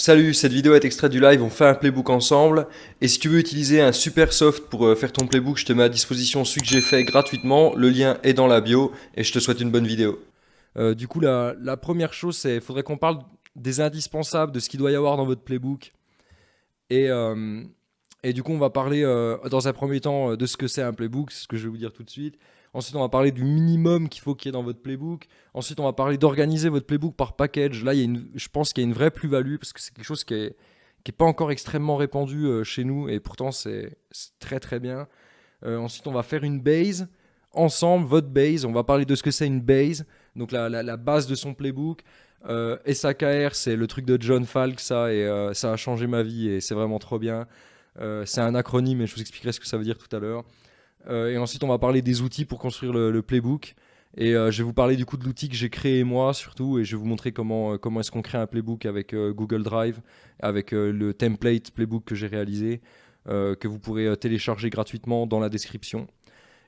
Salut, cette vidéo est extraite du live, on fait un playbook ensemble. Et si tu veux utiliser un super soft pour euh, faire ton playbook, je te mets à disposition celui que j'ai fait gratuitement. Le lien est dans la bio et je te souhaite une bonne vidéo. Euh, du coup, la, première chose, c'est qu'il faudrait qu'on parle des indispensables, de ce qu'il doit y avoir dans votre playbook. Et, euh, du coup, on va parler dans un premier temps de ce que c'est un playbook, ce que je vais vous dire tout de suite. Ensuite, on va parler du minimum qu'il faut qu'il y ait dans votre playbook. Ensuite, on va parler d'organiser votre playbook par package. Là, il y a une, je pense qu'il y a une vraie plus-value parce que c'est quelque chose qui n'est qui est pas encore extrêmement répandu euh, chez nous et pourtant c'est très très bien. Euh, ensuite, on va faire une base ensemble, votre base. On va parler de ce que c'est une base, donc la, la, base de son playbook. Euh, SAKR, c'est le truc de John Falk, ça, et ça a changé ma vie et c'est vraiment trop bien. c'est un acronyme et je vous expliquerai ce que ça veut dire tout à l'heure. Euh, et ensuite, on va parler des outils pour construire le, playbook. Et euh, je vais vous parler du coup de l'outil que j'ai créé moi surtout et je vais vous montrer comment, euh, comment est-ce qu'on crée un playbook avec Google Drive, avec le template playbook que j'ai réalisé, que vous pourrez télécharger gratuitement dans la description.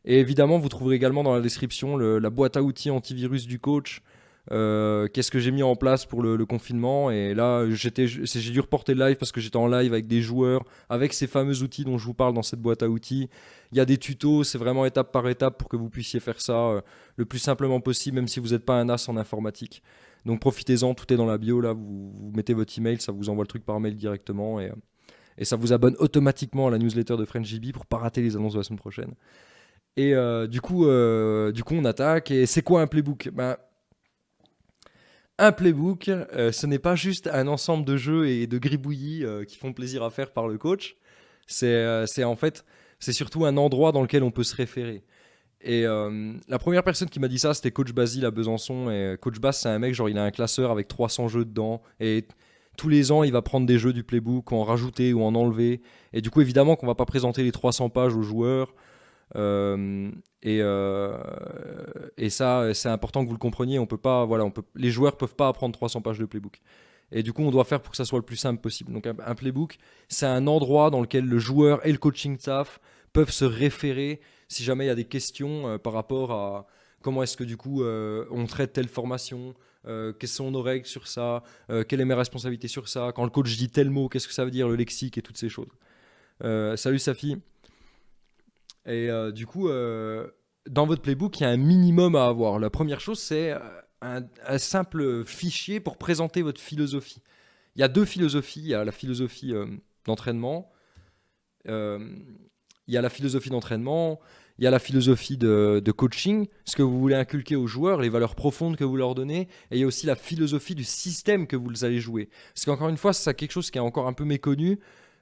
Et évidemment, vous trouverez également dans la description la boîte à outils antivirus du coach, euh, qu'est-ce que j'ai mis en place pour le, confinement Et là, j'ai dû reporter le live parce que j'étais en live avec des joueurs, avec ces fameux outils dont je vous parle dans cette boîte à outils. Il y a des tutos, c'est vraiment étape par étape pour que vous puissiez faire ça euh, le plus simplement possible, même si vous n'êtes pas un as en informatique. Donc profitez-en, tout est dans la bio, là, vous, mettez votre email, ça vous envoie le truc par mail directement et, euh, ça vous abonne automatiquement à la newsletter de FrenchGB pour pas rater les annonces de la semaine prochaine. Et du, coup, du coup, on attaque. Et c'est quoi un playbook? Ben, un playbook, euh, ce n'est pas juste un ensemble de jeux et de gribouillis euh, qui font plaisir à faire par le coach. Euh, c'est en fait, c'est surtout un endroit dans lequel on peut se référer. Et la première personne qui m'a dit ça, c'était Coach Basile à Besançon. Et Coach Bas, c'est un mec, genre, il a un classeur avec 300 jeux dedans. Et tous les ans, il va prendre des jeux du playbook, en rajouter ou en enlever. Et du coup, évidemment qu'on va pas présenter les 300 pages aux joueurs. Euh, et, euh, et ça, c'est important que vous le compreniez. On peut pas, voilà, on peut, les joueurs peuvent pas apprendre 300 pages de playbook. Et du coup, on doit faire pour que ça soit le plus simple possible. Donc, un, playbook, c'est un endroit dans lequel le joueur et le coaching staff peuvent se référer si jamais il y a des questions euh, par rapport à comment est-ce que du coup on traite telle formation, quelles sont nos règles sur ça, quelle est mes responsabilités sur ça, quand le coach dit tel mot, qu'est-ce que ça veut dire, le lexique et toutes ces choses. salut Safi. Et euh, du coup, euh, dans votre playbook, il y a un minimum à avoir. La première chose, c'est euh, un, simple fichier pour présenter votre philosophie. Il y a deux philosophies. Il y a la philosophie d'entraînement. il y a la philosophie d'entraînement. Il y a la philosophie de, de, coaching, ce que vous voulez inculquer aux joueurs, les valeurs profondes que vous leur donnez. Et il y a aussi la philosophie du système que vous allez jouer. Parce qu'encore une fois, c'est quelque chose qui est encore un peu méconnu.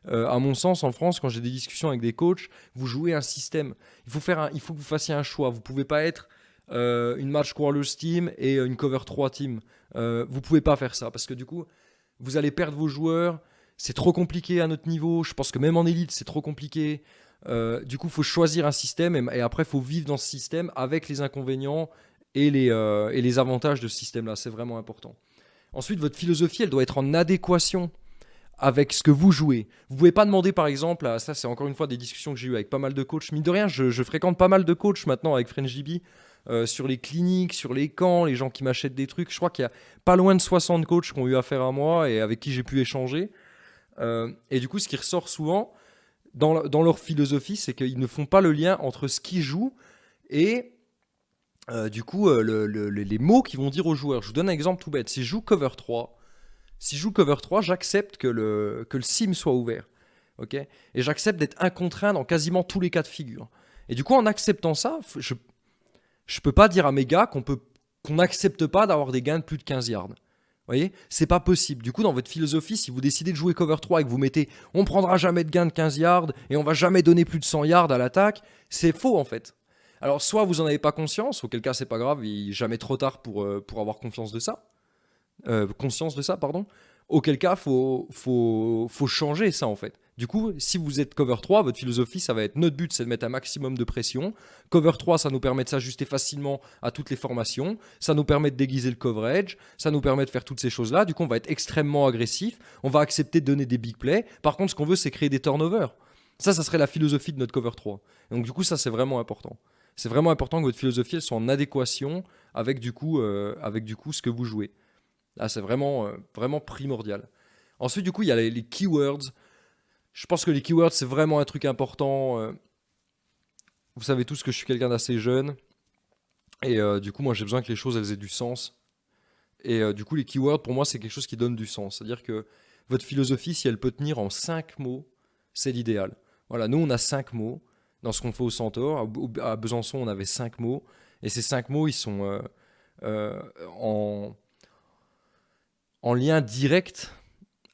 Euh, à mon sens, en France, quand j'ai des discussions avec des coachs, vous jouez un système. Il faut, faire il faut que vous fassiez un choix. Vous pouvez pas être euh, une match crawlers team et une cover 3 team. Euh, vous pouvez pas faire ça parce que du coup, vous allez perdre vos joueurs. C'est trop compliqué à notre niveau. Je pense que même en élite, c'est trop compliqué. du coup, il faut choisir un système et, après, il faut vivre dans ce système avec les inconvénients et les, et les avantages de ce système-là. C'est vraiment important. Ensuite, votre philosophie, elle doit être en adéquation avec ce que vous jouez. Vous pouvez pas demander par exemple, ça c'est encore une fois des discussions que j'ai eues avec pas mal de coachs, mine de rien, je, fréquente pas mal de coachs maintenant avec FrenchDB, euh, sur les cliniques, sur les camps, les gens qui m'achètent des trucs. Je crois qu'il y a pas loin de 60 coachs qui ont eu affaire à moi et avec qui j'ai pu échanger. Euh, et du coup, ce qui ressort souvent dans, leur philosophie, c'est qu'ils ne font pas le lien entre ce qu'ils jouent et euh, du coup les mots qu'ils vont dire aux joueurs. Je vous donne un exemple tout bête. Si joue cover 3, si je joue cover 3, j'accepte que le, que le sim soit ouvert. ok? Et j'accepte d'être incontraint dans quasiment tous les cas de figure. Et du coup, en acceptant ça, je ne peux pas dire à mes gars qu'on qu'on n'accepte pas d'avoir des gains de plus de 15 yards. Vous voyez? C'est pas possible. Du coup, dans votre philosophie, si vous décidez de jouer cover 3 et que vous mettez on prendra jamais de gains de 15 yards et on va jamais donner plus de 100 yards à l'attaque, c'est faux en fait. Alors, soit vous en avez pas conscience, auquel cas c'est pas grave, il n'est jamais trop tard pour, euh, pour avoir confiance de ça. Euh, conscience de ça, pardon, auquel cas, faut, faut, faut changer ça en fait. Du coup, si vous êtes cover 3, votre philosophie, ça va être notre but, c'est de mettre un maximum de pression. Cover 3, ça nous permet de s'ajuster facilement à toutes les formations. Ça nous permet de déguiser le coverage. Ça nous permet de faire toutes ces choses-là. Du coup, on va être extrêmement agressif. On va accepter de donner des big plays. Par contre, ce qu'on veut, c'est créer des turnovers. Ça, ça serait la philosophie de notre cover 3. Donc, du coup, ça, c'est vraiment important. C'est vraiment important que votre philosophie soit en adéquation avec du coup, euh, avec du coup ce que vous jouez. Là, c'est vraiment, euh, vraiment primordial. Ensuite, du coup, il y a les, keywords. Je pense que les keywords, c'est vraiment un truc important. euh. Vous savez tous que je suis quelqu'un d'assez jeune. Et euh, du coup, moi, j'ai besoin que les choses, elles aient du sens. Et du coup, les keywords, pour moi, c'est quelque chose qui donne du sens. C'est-à-dire que votre philosophie, si elle peut tenir en 5 mots, c'est l'idéal. Voilà, nous, on a 5 mots dans ce qu'on fait au Centaure. À Besançon, on avait 5 mots. Et ces 5 mots, ils sont en, en lien direct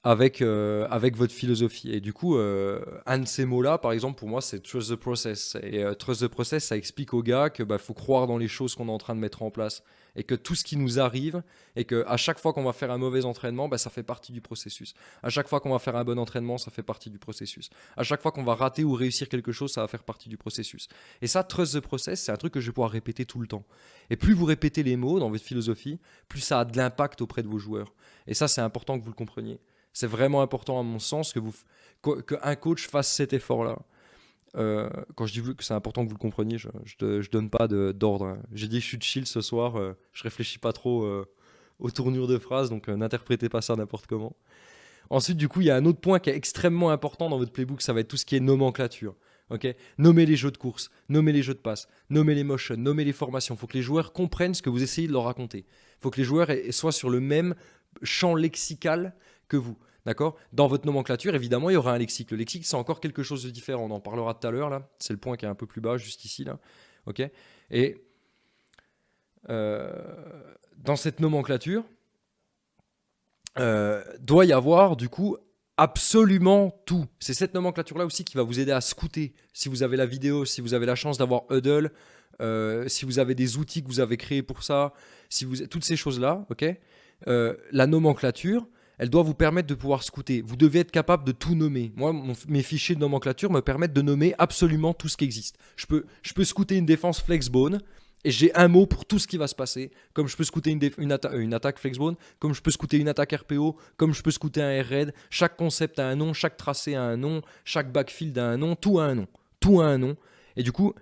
avec, euh, avec votre philosophie. Et du coup, euh, un de ces mots-là, par exemple, pour moi, c'est trust the process. Et euh, trust the process, ça explique aux gars que bah, faut croire dans les choses qu'on est en train de mettre en place. Et que tout ce qui nous arrive, et que à chaque fois qu'on va faire un mauvais entraînement, bah, ça fait partie du processus. À chaque fois qu'on va faire un bon entraînement, ça fait partie du processus. À chaque fois qu'on va rater ou réussir quelque chose, ça va faire partie du processus. Et ça, trust the process, c'est un truc que je vais pouvoir répéter tout le temps. Et plus vous répétez les mots dans votre philosophie, plus ça a de l'impact auprès de vos joueurs. Et ça, c'est important que vous le compreniez. C'est vraiment important à mon sens que vous, qu'un coach fasse cet effort-là. Euh, quand je dis que c'est important que vous le compreniez, je, je, je donne pas d'ordre. hein. J'ai dit je suis chill ce soir, euh, je réfléchis pas trop euh, aux tournures de phrases, donc euh, n'interprétez pas ça n'importe comment. Ensuite, du coup, il y a un autre point qui est extrêmement important dans votre playbook, ça va être tout ce qui est nomenclature. Ok, nommer les jeux de course, nommer les jeux de passe, nommer les motions, nommer les formations. Il faut que les joueurs comprennent ce que vous essayez de leur raconter. Il faut que les joueurs soient sur le même champ lexical que vous. D'accord? Dans votre nomenclature, évidemment, il y aura un lexique. Le lexique, c'est encore quelque chose de différent. On en parlera tout à l'heure, là. C'est le point qui est un peu plus bas, juste ici, là. OK? Et euh, dans cette nomenclature, euh, doit y avoir, du coup, absolument tout. C'est cette nomenclature-là aussi qui va vous aider à scouter. Si vous avez la vidéo, si vous avez la chance d'avoir Huddle, euh, si vous avez des outils que vous avez créés pour ça, si vous toutes ces choses-là, ok? La nomenclature, elle doit vous permettre de pouvoir scouter. Vous devez être capable de tout nommer. Moi, mes fichiers de nomenclature me permettent de nommer absolument tout ce qui existe. Je peux, je scouter une défense flexbone et j'ai un mot pour tout ce qui va se passer. Comme je peux scouter une, euh, attaque flexbone, comme je peux scouter une attaque RPO, comme je peux scouter un air raid. Chaque concept a un nom, chaque tracé a un nom, chaque backfield a un nom, tout a un nom. Tout a un nom. Et du coup,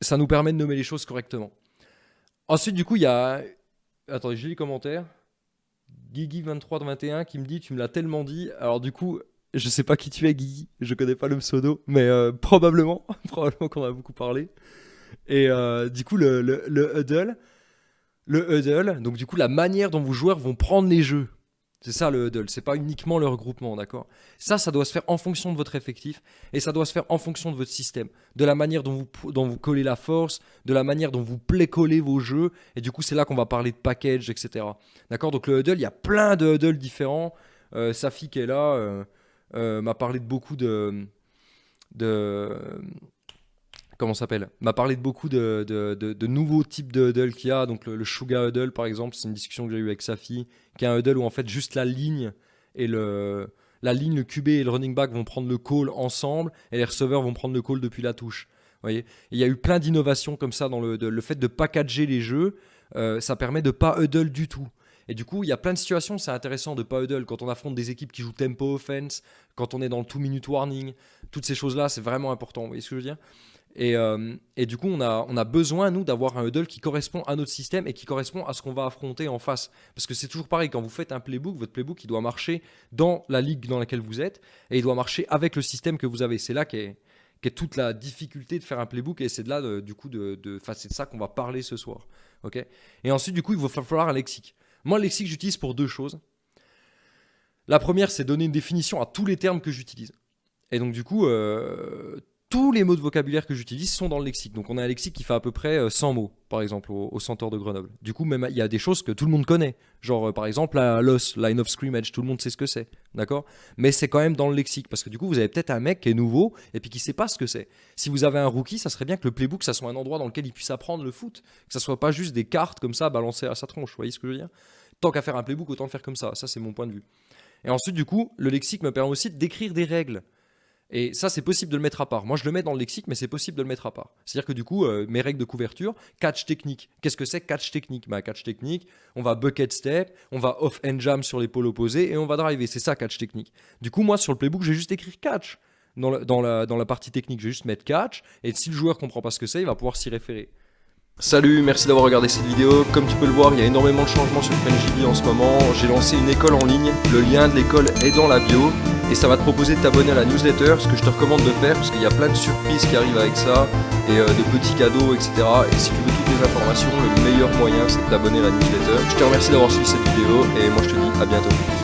ça nous permet de nommer les choses correctement. Ensuite, du coup, il y a. Attendez, j'ai les commentaires. Guigui2321 qui me dit Tu me l'as tellement dit. Alors, du coup, je sais pas qui tu es, Guigui. Je connais pas le pseudo, mais euh, probablement. probablement qu'on a beaucoup parlé. Et euh, du coup, le, le, le huddle. Le huddle, donc du coup, la manière dont vos joueurs vont prendre les jeux. C'est ça le huddle, c'est pas uniquement le regroupement, d'accord? Ça, ça doit se faire en fonction de votre effectif et ça doit se faire en fonction de votre système, de la manière dont vous, dont vous collez la force, de la manière dont vous play-collez vos jeux. Et du coup, c'est là qu'on va parler de package, etc. D'accord? Donc le huddle, il y a plein de huddles différents. Euh, Safi qui est là euh, euh, m'a parlé de beaucoup de. de comment s'appelle M'a parlé de beaucoup de, de, nouveaux types de huddle qu'il y a. Donc le, le Huddle, par exemple, c'est une discussion que j'ai eue avec Safi, qui est un huddle où en fait juste la ligne et le. La ligne, le QB et le running back vont prendre le call ensemble et les receveurs vont prendre le call depuis la touche. Vous voyez? Il y a eu plein d'innovations comme ça dans le, le fait de packager les jeux. euh, ça permet de pas huddle du tout. Et du coup, il y a plein de situations, c'est intéressant de pas huddle quand on affronte des équipes qui jouent tempo offense, quand on est dans le two minute warning, toutes ces choses-là, c'est vraiment important. Vous voyez ce que je veux dire? Et, euh, et du coup, on a, besoin, nous, d'avoir un huddle qui correspond à notre système et qui correspond à ce qu'on va affronter en face. Parce que c'est toujours pareil, quand vous faites un playbook, votre playbook, il doit marcher dans la ligue dans laquelle vous êtes et il doit marcher avec le système que vous avez. C'est là qu'est toute la difficulté de faire un playbook et c'est de là, de- du coup, de, de, c'est de ça qu'on va parler ce soir. ok? Et ensuite, du coup, il va falloir un lexique. Moi, le lexique, j'utilise pour deux choses. La première, c'est donner une définition à tous les termes que j'utilise. Et donc, du coup, euh, tous les mots de vocabulaire que j'utilise sont dans le lexique. Donc, on a un lexique qui fait à peu près euh, 100 mots, par exemple, au, au Centaure de Grenoble. Du coup, même il y a des choses que tout le monde connaît. Genre, euh, par exemple, la LOS, Line of Scrimmage, tout le monde sait ce que c'est. D'accord? Mais c'est quand même dans le lexique. Parce que du coup, vous avez peut-être un mec qui est nouveau et puis qui sait pas ce que c'est. Si vous avez un rookie, ça serait bien que le playbook, ça soit un endroit dans lequel il puisse apprendre le foot. Que ça soit pas juste des cartes comme ça balancées à sa tronche. Vous voyez ce que je veux dire? Tant qu'à faire un playbook, autant le faire comme ça. Ça, c'est mon point de vue. Et ensuite, du coup, le lexique me permet aussi d'écrire des règles. Et ça, c'est possible de le mettre à part. Moi, je le mets dans le lexique, mais c'est possible de le mettre à part. C'est-à-dire que du coup, euh, mes règles de couverture, catch technique. Qu'est-ce que c'est catch technique? Bah, Catch technique, on va bucket step, on va off and jam sur l'épaule opposée et on va driver. C'est ça, catch technique. Du coup, moi, sur le playbook, je vais juste écrire catch. Dans la, dans, la, dans la partie technique, je vais juste mettre catch. Et si le joueur comprend pas ce que c'est, il va pouvoir s'y référer. Salut, merci d'avoir regardé cette vidéo. Comme tu peux le voir, il y a énormément de changements sur FrenchDB en ce moment. J'ai lancé une école en ligne, le lien de l'école est dans la bio. Et ça va te proposer de t'abonner à la newsletter, ce que je te recommande de faire, parce qu'il y a plein de surprises qui arrivent avec ça, et euh, de petits cadeaux, etc. Et si tu veux toutes les informations, le meilleur moyen c'est de t'abonner à la newsletter. Je te remercie d'avoir suivi cette vidéo, et moi je te dis à bientôt.